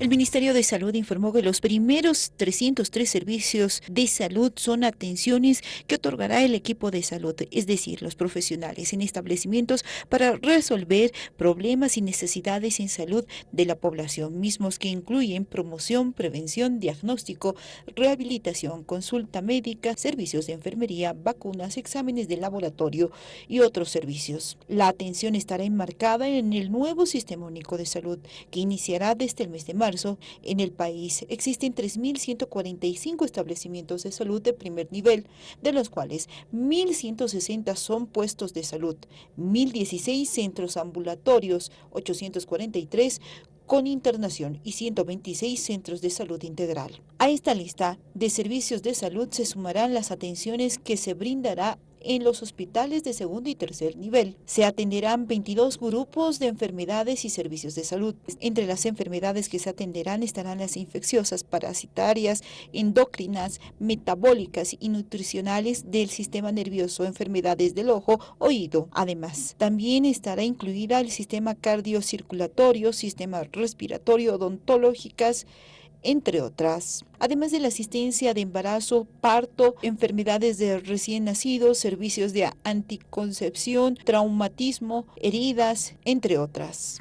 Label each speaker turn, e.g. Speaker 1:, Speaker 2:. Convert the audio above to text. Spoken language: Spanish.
Speaker 1: El Ministerio de Salud informó que los primeros 303 servicios de salud son atenciones que otorgará el equipo de salud, es decir, los profesionales en establecimientos para resolver problemas y necesidades en salud de la población, mismos que incluyen promoción, prevención, diagnóstico, rehabilitación, consulta médica, servicios de enfermería, vacunas, exámenes de laboratorio y otros servicios. La atención estará enmarcada en el nuevo Sistema Único de Salud, que iniciará desde el mes de marzo. En el país existen 3.145 establecimientos de salud de primer nivel, de los cuales 1.160 son puestos de salud, 1.016 centros ambulatorios, 843 con internación y 126 centros de salud integral. A esta lista de servicios de salud se sumarán las atenciones que se brindará en los hospitales de segundo y tercer nivel. Se atenderán 22 grupos de enfermedades y servicios de salud. Entre las enfermedades que se atenderán estarán las infecciosas, parasitarias, endocrinas, metabólicas y nutricionales del sistema nervioso, enfermedades del ojo, oído. Además, también estará incluida el sistema cardiocirculatorio, sistema respiratorio, odontológicas, entre otras. Además de la asistencia de embarazo, parto, enfermedades de recién nacidos, servicios de anticoncepción, traumatismo, heridas, entre otras.